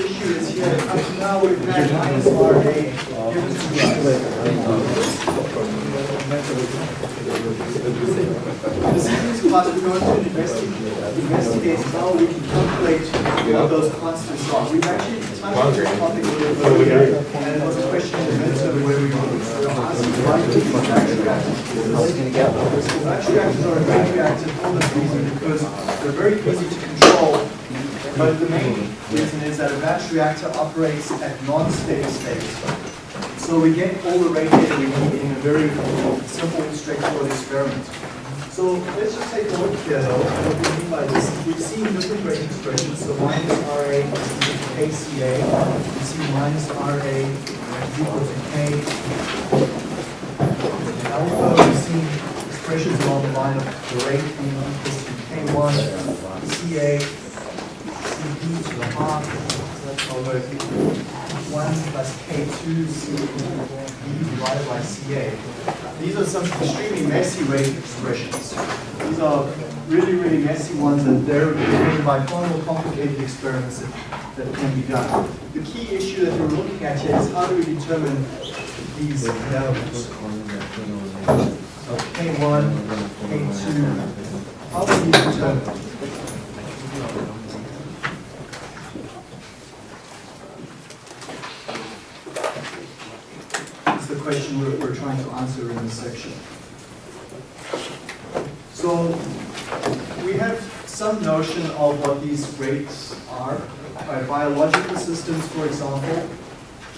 issue is here, up to now we've had minus RA given to us. The series class we're going to investigate, investigate how we can calculate what those constants are. We've actually touched on topic a little bit and it was a question where we were asking why do reactors? Reactors are a great reactor for this reason because they're very easy to control but the main reason is that a batch reactor operates at non-steady state. So we get all the rate data we need in a very simple, straightforward experiment. So let's just take a look here though, what we mean by this. We've seen different rate expressions, so minus RA KCA, we see minus RA is equal to K. Alpha, we've seen expressions along the line of the rate being equal to K1, CA, the so that's over 1 plus K2 CB divided by CA. These are some extremely messy rate expressions. These are really, really messy ones and they're driven by far more complicated experiments that, that can be done. The key issue that we're looking at here is how do we determine these values? So K1, K2, how do we determine them? That's the question we're, we're trying to answer in this section. So we have some notion of what these rates are. By biological systems, for example,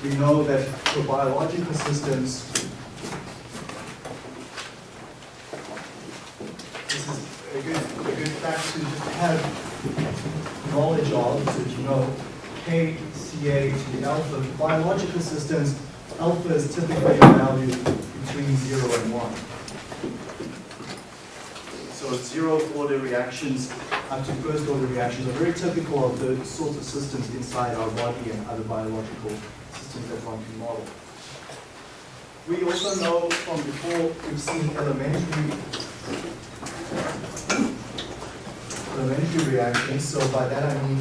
we know that for biological systems, this is a good, a good fact to just have knowledge of, so that you know K, Ca to the alpha. For biological systems, alpha is typically a value between 0 and 1. So zeroth order reactions up to first order reactions are very typical of the sorts of systems inside our body and other biological systems that one can model. We also know from before we've seen elementary elementary reactions. So by that I mean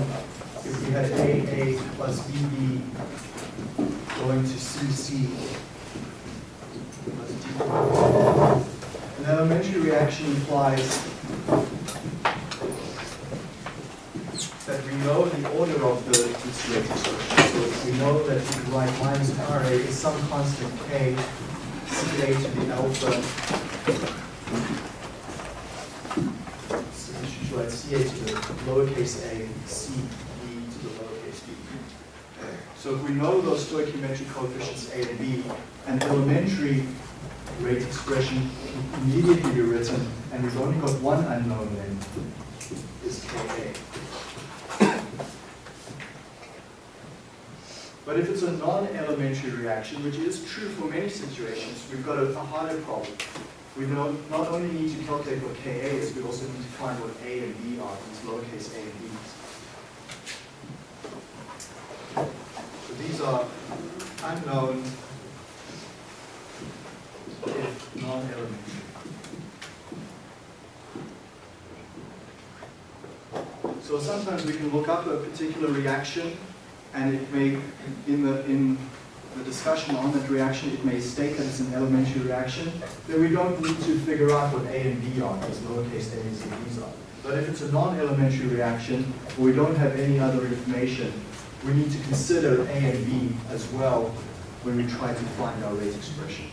if we had AA plus BB going to CC plus D. Elementary reaction implies that we know the order of the this rate. So we know that we can write minus RA is some constant K, CA to the alpha. So we should write CA to the lowercase a, CB to the lowercase b. So if we know those stoichiometric coefficients A and B, an elementary rate expression immediately be written, and we've only got one unknown then, is Ka. But if it's a non-elementary reaction, which is true for many situations, we've got a, a harder problem. We not only need to calculate what Ka is, we also need to find what A and B are, these lowercase a and b's. So these are unknown So sometimes we can look up a particular reaction and it may, in the, in the discussion on that reaction, it may state that it's an elementary reaction, then we don't need to figure out what A and B are, as lowercase a's and b's are. But if it's a non-elementary reaction, or we don't have any other information, we need to consider A and B as well when we try to find our rate expression.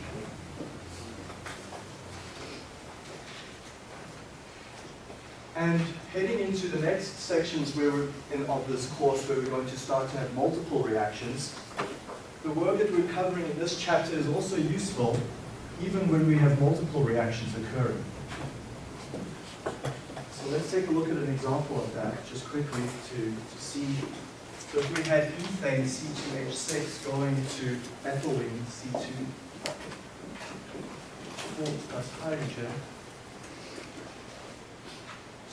And heading into the next sections where in, of this course where we're going to start to have multiple reactions, the work that we're covering in this chapter is also useful even when we have multiple reactions occurring. So let's take a look at an example of that just quickly to, to see. So if we had ethane C2H6 going to ethylene C2 plus hydrogen,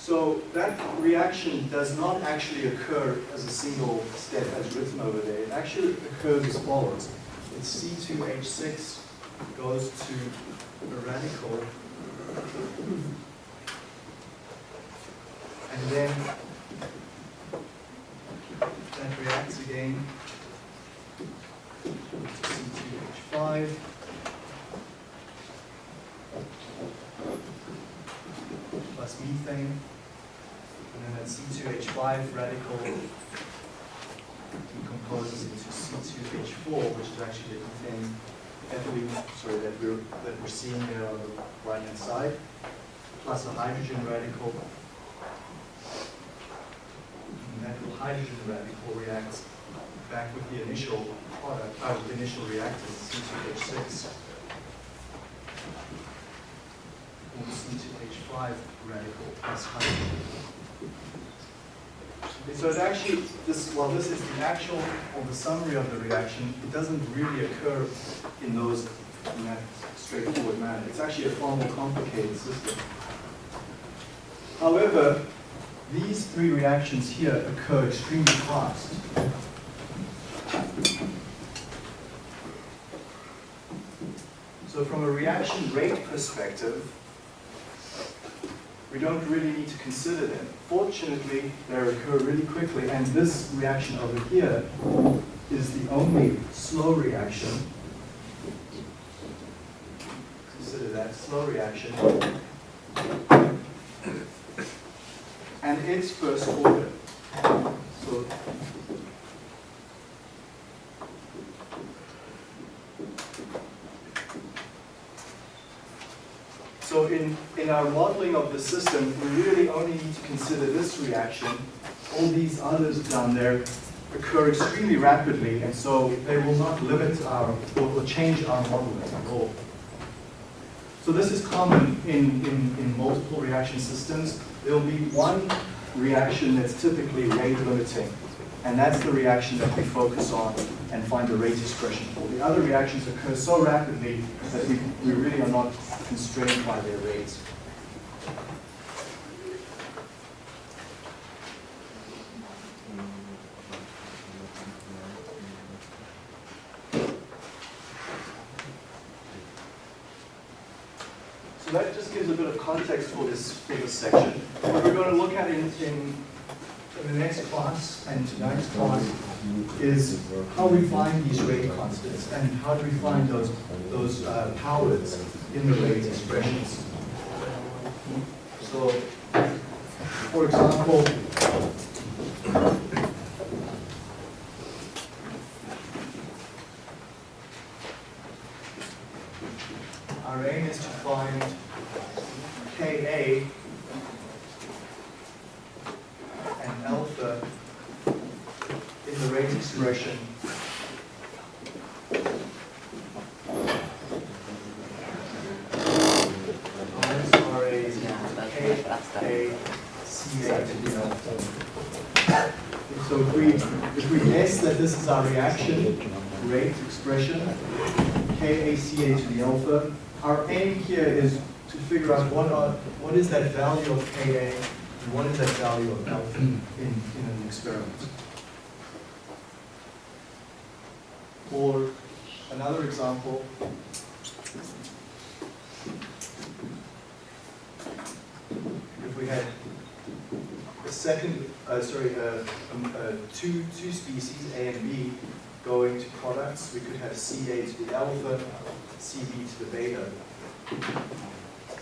so that reaction does not actually occur as a single step as written over there. It actually occurs as follows. It's C2H6 goes to a radical and then that reacts again methane, and then that C2H5 radical decomposes into C2H4, which is actually the methane ethylene, sorry, that we're, that we're seeing here on the right-hand side, plus a hydrogen radical. And that little hydrogen radical reacts back with the initial product, uh, the initial reactant, C2H6. Or C2H5 radical plus hydrogen. So it actually, this, well, this is the actual, or the summary of the reaction. It doesn't really occur in those, in that straightforward manner. It's actually a far more complicated system. However, these three reactions here occur extremely fast. So from a reaction rate perspective, we don't really need to consider them. Fortunately, they occur really quickly, and this reaction over here is the only slow reaction. Consider that slow reaction. And it's first order. So So in, in our modeling of the system, we really only need to consider this reaction. All these others down there occur extremely rapidly, and so they will not limit our, or, change our modeling at all. So this is common in, in, in multiple reaction systems. There will be one reaction that's typically rate limiting, and that's the reaction that we focus on and find the rate expression for. The other reactions occur so rapidly that we, we really are not constrained by their rates. So that just gives a bit of context for this, for this section. What we're going to look at in, in, the next class and tonight's class is how we find these rate constants and how do we find those, those uh, powers in the rate expressions. So, for example, our aim is to find Ka and alpha rate expression. So if we, if we guess that this is our reaction rate expression, KACA to the alpha, our aim here is to figure out what are, what is that value of Ka and what is that value of alpha in, in an experiment. Or another example, if we had a second, uh, sorry, uh, um, uh, two, two species, A and B, going to products, we could have CA to the alpha, CB to the beta.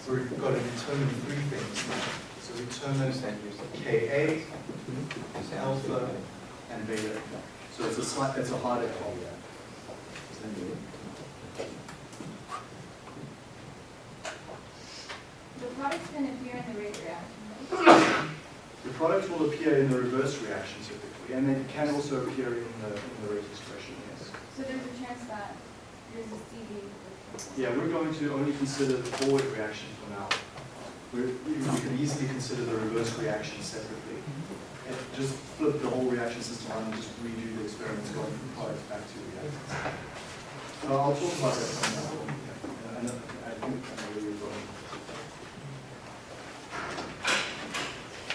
So we've got to determine three things. So we determine Ka, alpha, and beta. So it's a it's a harder problem. The products can appear in the rate reaction. The product will appear in the reverse reaction typically, and it can also appear in the, in the rate expression, yes. So there's a chance that there's a CD. Yeah, we're going to only consider the forward reaction for now. We're, we we could easily consider the reverse reaction separately. And just flip the whole reaction system around and just redo the experiments going from products back to reactants. I'll talk about that.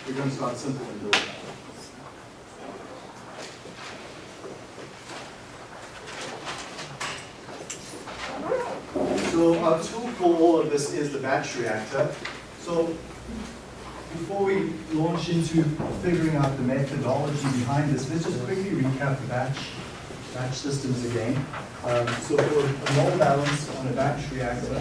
We're going to start simple and build up. So uh, our tool for all of this is the batch reactor. So before we launch into figuring out the methodology behind this, let's just quickly recap the batch, batch systems again. Um, so for a mole balance on a batch reactor,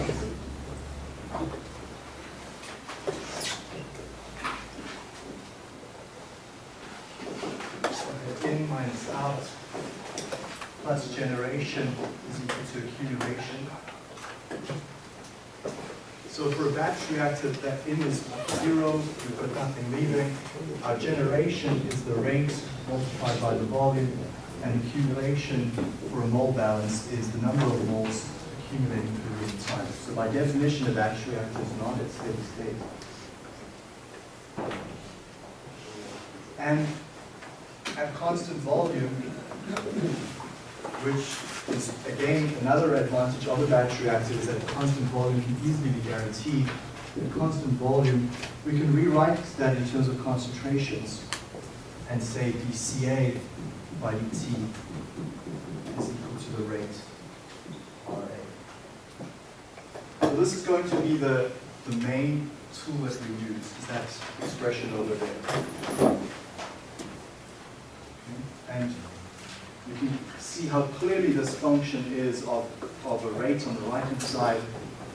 in minus out plus generation is equal to accumulation. So for a batch reactor, that in is zero, we've got nothing leaving. Our generation is the rate multiplied by the volume and accumulation for a mole balance is the number of moles accumulating through the time. So by definition, a batch reactor is not at steady state. And at constant volume, which is again another advantage of a batch reactor is that constant volume can easily be guaranteed. At constant volume, we can rewrite that in terms of concentrations and say dCA by dt is equal to the rate RA. So this is going to be the, the main tool that we use, is that expression over there. And you can see how clearly this function is of, of a rate on the right-hand side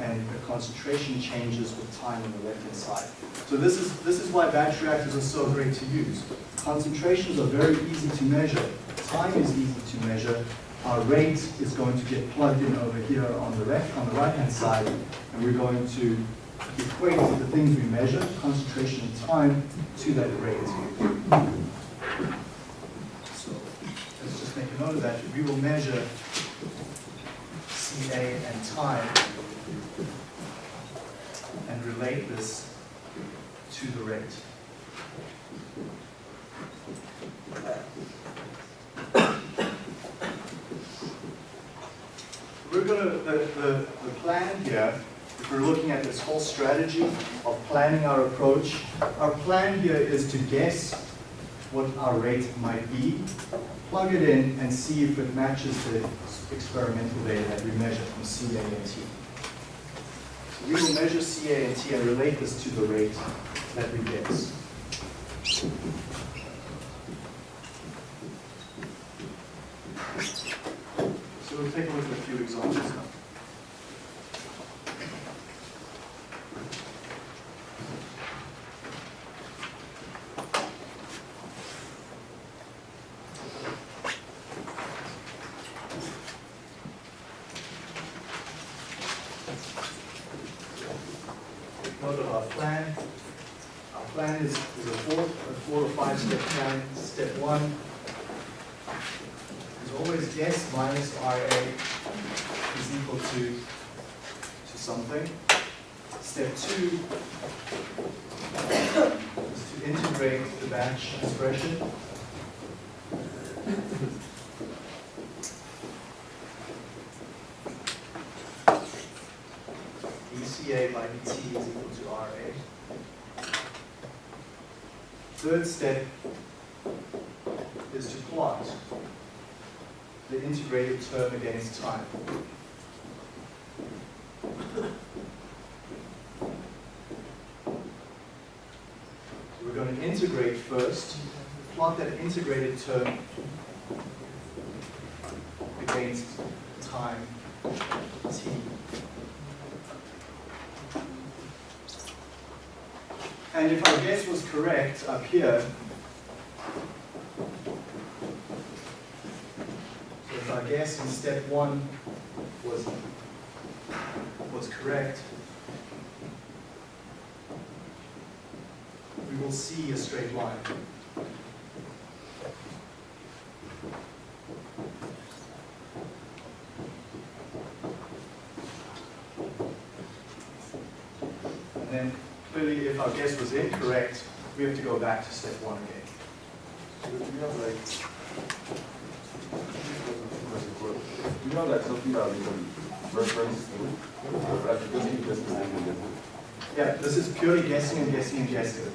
and the concentration changes with time on the left-hand side. So this is, this is why batch reactors are so great to use. Concentrations are very easy to measure. Time is easy to measure. Our rate is going to get plugged in over here on the left, on the right-hand side, and we're going to equate the things we measure, concentration and time, to that rate. So let's just make a note of that. We will measure And time and relate this to the rate. We're going to, the, the, the plan here, if we're looking at this whole strategy of planning our approach, our plan here is to guess what our rate might be, plug it in, and see if it matches the experimental data that we measure from CA and T. So we will measure CA and T and relate this to the rate that we guess. So we'll take a look at a few examples now. Note of our plan. Our plan is, is a four, a four or five step plan. Step one is always guess minus RA is equal to, to something. Step two is to integrate the batch expression. dCA by dt is equal to RA. Third step is to plot the integrated term against time. So we're going to integrate first, plot that integrated term against time t. And if our guess was correct up here, so if our guess in step one was, was correct, we will see a straight line. And then clearly if our guess was incorrect, we have to go back to step one again. We have like, we have like something that we can reference to, like just keep this mistake Yeah, this is purely guessing and guessing and guessing.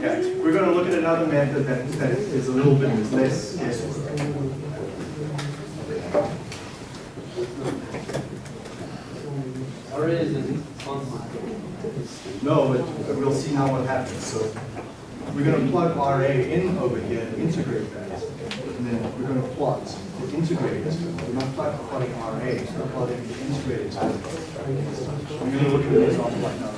Yeah, we're going to look at another method that, that is a little bit less guesswork. RA is a constant. No, but we'll see now what happens. So we're going to plug RA in over here and integrate that. And then we're going to plot the integrated. We're not plotting RA, we're plotting the integrated. We're going to look at an example like now.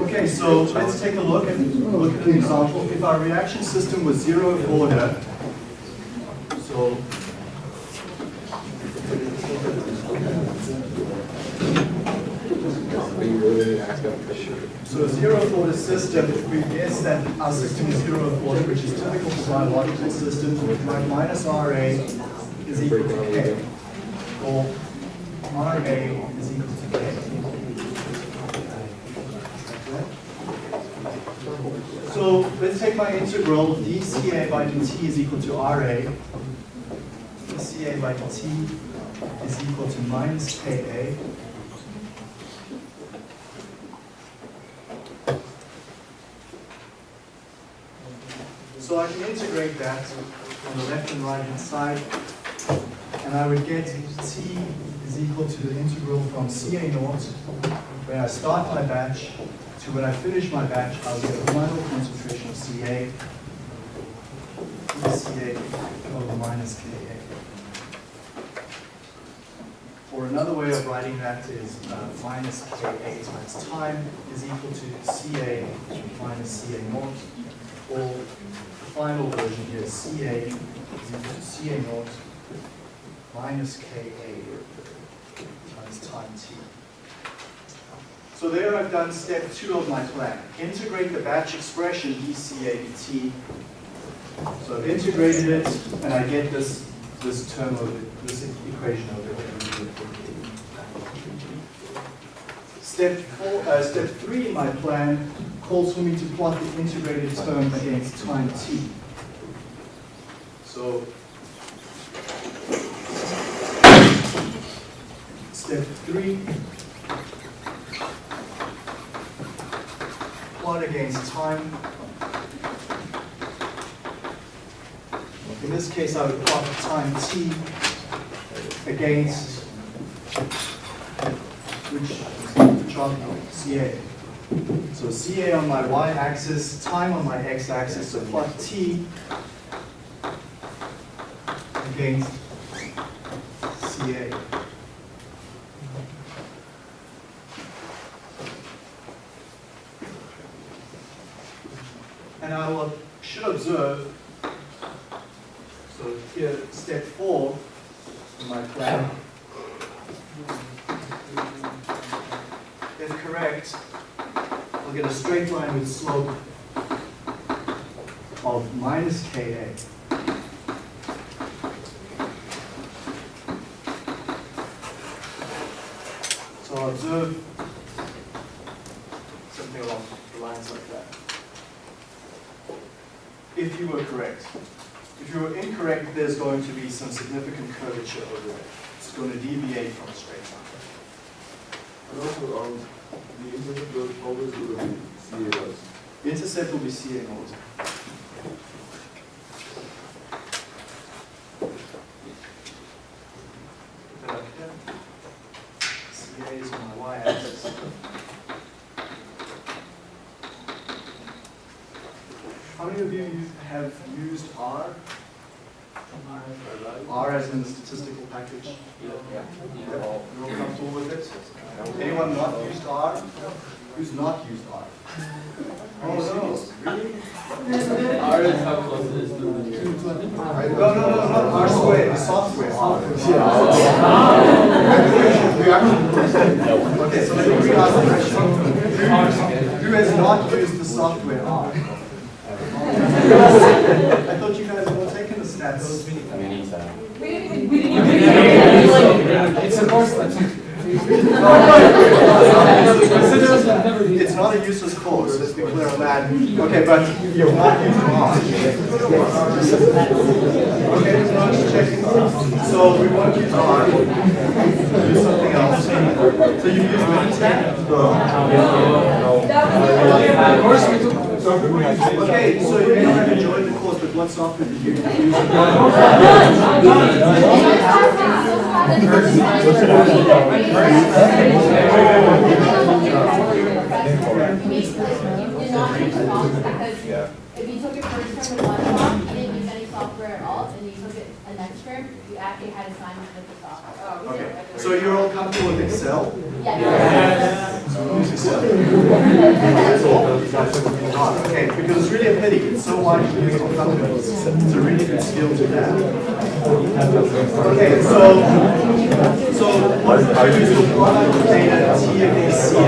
Okay, so let's take a look and look at an example. If our reaction system was zero order, so So a zero order system, if we guess that our system is zero order, which is typical for biological systems, like minus RA is equal to K, or RA is equal to K. So let's take my integral dCA by dt is equal to RA. dCA by dt is equal to minus Ka. So I can integrate that on the left and right hand side, and I would get T is equal to the integral from Ca naught, where I start my batch, to when I finish my batch, I'll get a final concentration of Ca, Ca over minus Ka. Or another way of writing that is uh, minus Ka times time is equal to Ca minus Ca naught, or the final version here Ca is equal to Ca naught minus Ka times time t. So there I've done step two of my plan. Integrate the batch expression dCA dt. So I've integrated it, and I get this, this term over, this equation over here. Step four, uh, step three in my plan calls for me to plot the integrated term against time t. So step three, plot against time. In this case, I would plot time t against which are CA. So CA on my y-axis, time on my x-axis, so plot t against CA. And I should observe, so here, step four in my plan, if correct, I'll get a straight line with slope of minus Ka. So I'll observe something along the lines like that. If you were correct. If you were incorrect, there's going to be some significant curvature over there. It's going to deviate from a straight line. And also, um, the internet will always be CA The intercept will be CA naught. Put that up here. CA is on my y-axis. How many of you have used R? R as in the statistical package? Yeah. You're all comfortable with it? Anyone not used R? Who's not used R? Oh, no, really? R is how close it is to the. No, no, no, not R squared, the software. Yeah. Okay, so let me re-ask the question. Who who has not used the software R? I thought you guys were all taken the stats. We didn't, we didn't. even It's a course that's. It's not a useless course, let's be clear on that. Okay, but you're not using R. Okay, so I'm just checking. So we won't use R. Use something else. So you use Minitab? Of course we took. Okay, so you may not have enjoyed the course, but what software did you use? Because if you took it first term with one soft, you didn't use any software software at all, and you took it a next term, you actually had to sign with the software. Okay, so you're all comfortable with Excel? Yeah. Use Excel. Okay, because it's really a pity, it's so widely used in companies, it's a really good skill to have. Okay, so, so what do is we plot out the data T against CA.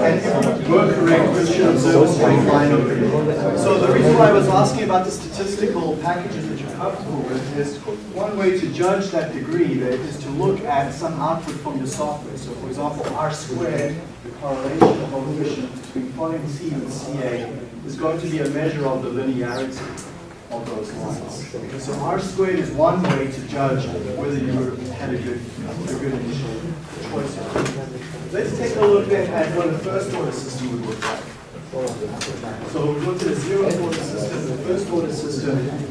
And if you were correct, we should observe a straight line over here. So the reason why I was asking about the statistical packages comfortable with is one way to judge that degree that is to look at some output from your software. So for example, R squared, the correlation coefficient between plotting C and CA is going to be a measure of the linearity of those lines. So R squared is one way to judge whether you had a good, a good initial choice. Let's take a look then at what a first order system would look like. So we looked at a zero order system, the first order system.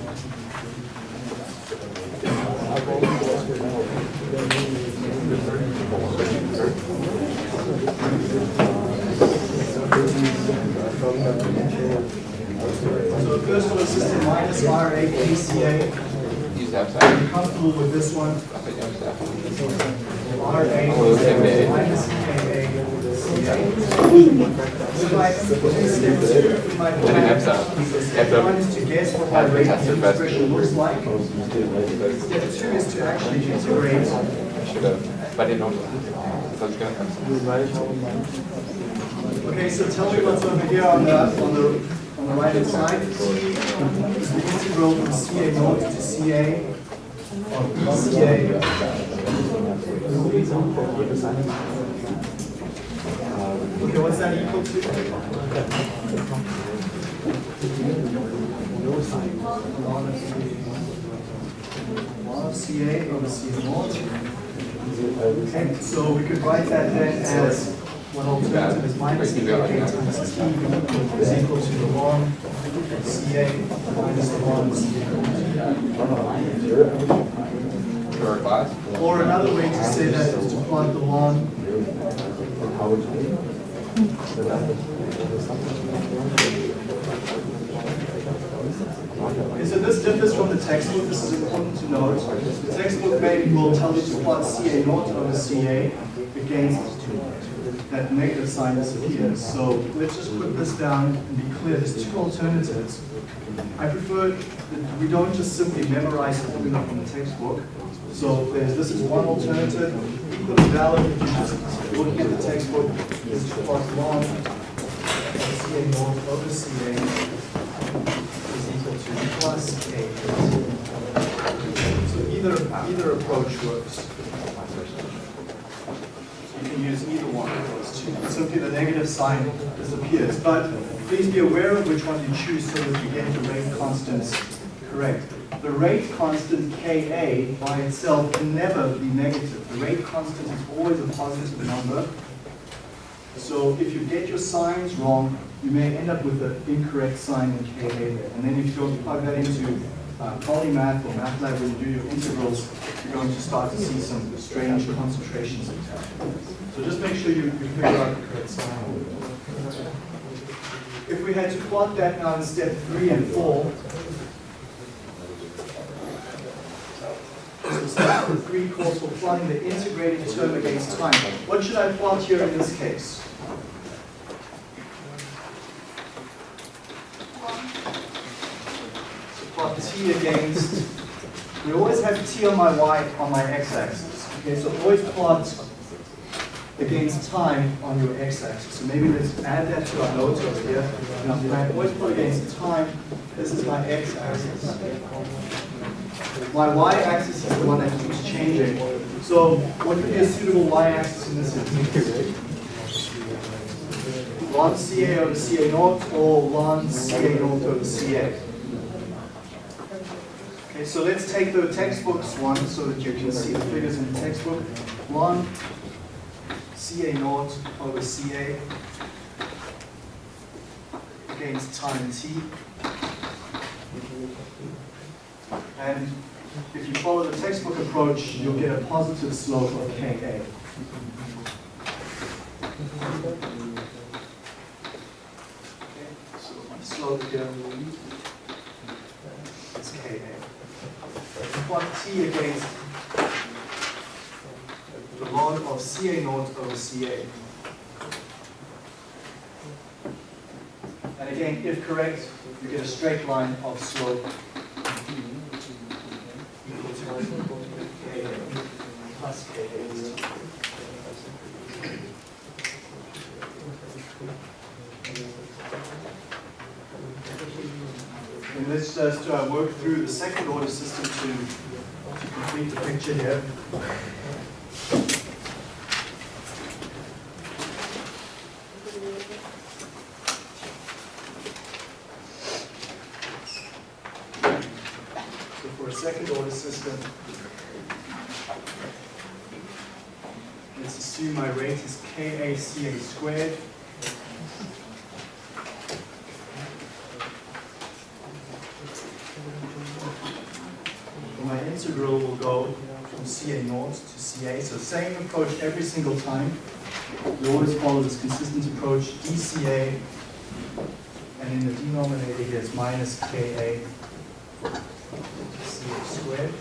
So the first order system minus RA. Use that Are side. comfortable with this one? I think I'm set. RA minus KA CA. So I step two, my I didn't have plan. sound. Step one is to guess what my rate Test expression looks like. Step two is to actually integrate. I should have, but I didn't know. Okay, so tell me what's over here on the, on the, on the right hand side. The integral from CA to CA of dCA. Okay, what's that equal to? CA over CA. Okay, so we could write that then as one alternative is minus Wait, CA you got it. times T is equal to the log CA minus the log of CA. For our? Or another way to say that is to plot the log Okay, so this differs from the textbook, this is important to note. The textbook maybe will tell you to plot CA naught over CA against that negative sign disappears. So let's just put this down and be clear, there's two alternatives. I prefer that we don't just simply memorize formula from the textbook. So this is one alternative, equally valid if you're just look at the textbook, is plot log CA naught over CA plus A. So either, either approach works. You can use either one of those two. Simply the negative sign disappears. But please be aware of which one you choose so that you get the rate constants correct. The rate constant Ka by itself can never be negative. The rate constant is always a positive number. So if you get your signs wrong, you may end up with an incorrect sign in Ka there. And then if you plug that into uh, polymath or MATLAB when you do your integrals, you're going to start to see some strange concentrations of time. So just make sure you, you figure out the correct sign. If we had to plot that now in step three and four, so three calls for plotting the integrated term against time. What should I plot here in this case? So plot against, we always have t on my y, on my x-axis. Okay, so always plot against time on your x-axis. So maybe let's add that to our notes over here. Now, if I always plot against time, this is my x-axis. My y-axis is the one that keeps changing. So what would be a suitable y-axis in this instance? ln CA over CA naught or ln CA naught over CA? Okay, so let's take the textbooks one so that you can see the figures in the textbook. One, CA naught over CA against time t. And if you follow the textbook approach, you'll get a positive slope of Ka. Okay, so my slope here. Against the log of CA naught over CA. And again, if correct, you get a straight line of slope plus. And let's just uh, work through the second order system to complete the picture here. So for a second order system, let's assume my rate is KACA squared. So my integral will go from CA naught to CA. So same approach every single time. You always follow this consistent approach, dCA, and in the denominator here is minus KA CA squared.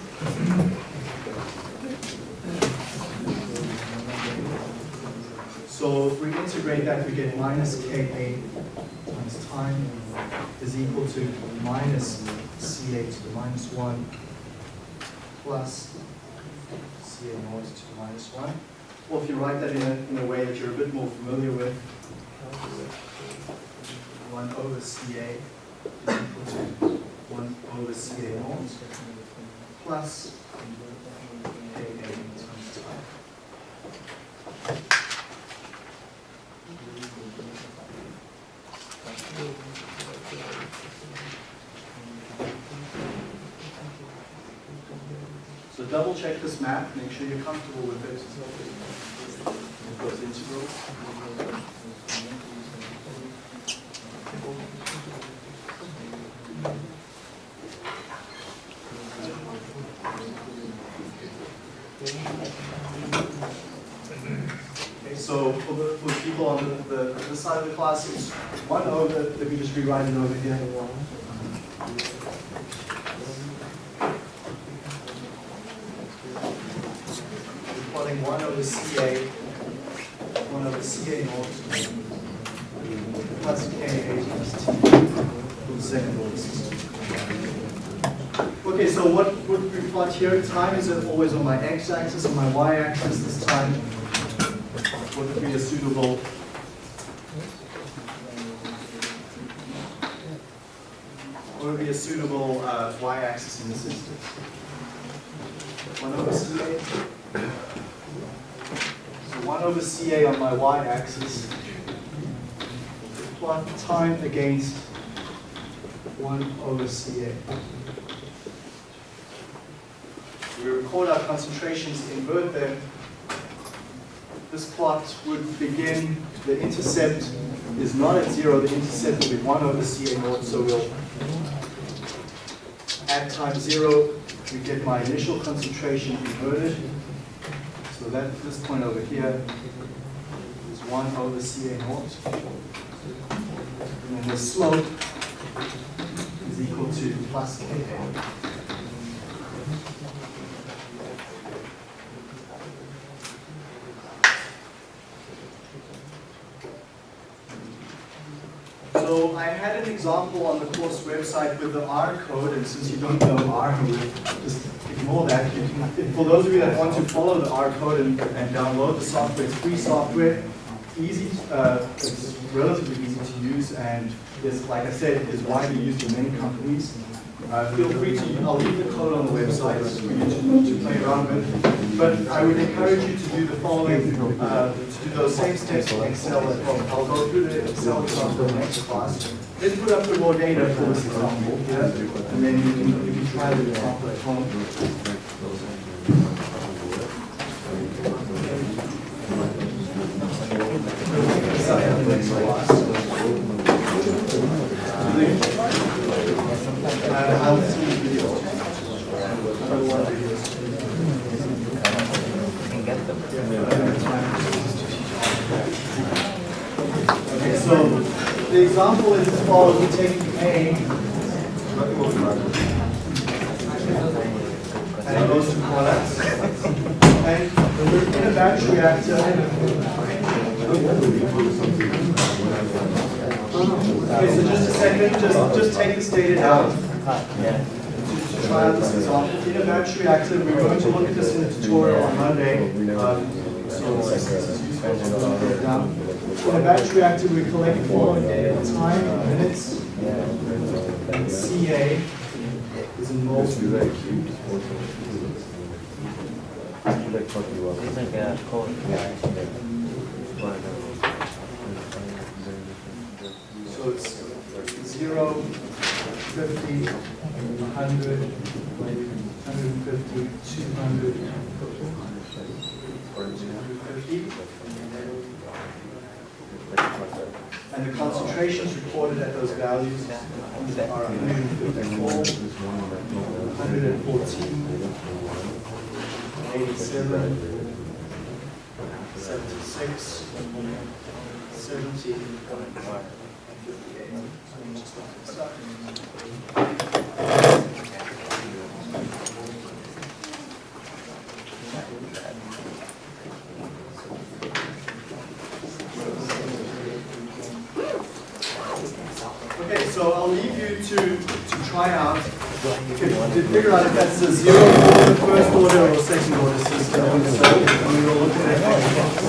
So if we integrate that, we get minus Ka times time is equal to minus Ca to the minus 1 plus To the minus 1. Or if you write that in a, in a way that you're a bit more familiar with, 1 over Ca is equal to 1 over Ca naught plus Ka times time. So double check this map, make sure you're comfortable with it. Okay, so for the, for people on the, the, side of the class, it's one over, let me just rewrite it over here. We're plotting one over CA, one over CA naught, plus KA plus T for the second order system. Okay, so what would we plot here? Time is always on my x-axis, on my y-axis this time. What would be a suitable what would be a suitable uh, y-axis in the system? 1 over CA. So 1 over CA on my y-axis. Plot time against 1 over CA. We record our concentrations, invert them. This plot would begin, the intercept is not at zero, the intercept will be 1 over CA naught, so we'll at time zero, we get my initial concentration inverted. So that this point over here is 1 over CA naught. Slope is equal to plus KA. So I had an example on the course website with the R code, and since you don't know R, just ignore that. For those of you that want to follow the R code and, and download the software, it's free software, easy, uh, it's relatively use, and is, like I said, is widely used in many companies. Uh, feel free to, I'll leave the code on the website for you to, to play around with. But I would encourage you to do the following, uh, to do those same steps in Excel as well. I'll go through the Excel example next class. Let's put up the raw data for this example, and then you can, you can try the example at home. We'll pick this up in the next class. Uh, I'll see the video. I don't want videos. Okay, so the example is as follows. We take A, and it goes to products. And in a batch reactor, okay, so just a second, just, just take this data down. To try out this example, in a batch reactor, we're going to look at this in the tutorial on Monday. Um, So this is useful to look at it down. In a batch reactor, we collect the following data, time, minutes, and CA is in moles per cubed. So it's zero, fifty, a hundred, hundred and fifty, two hundred, two hundred fifty. and the concentrations reported at those values are 154, 114, 87, 76, 70, and 58. to, to try out, to figure out if that's a zero order, first order, or second order system. So we will look at that.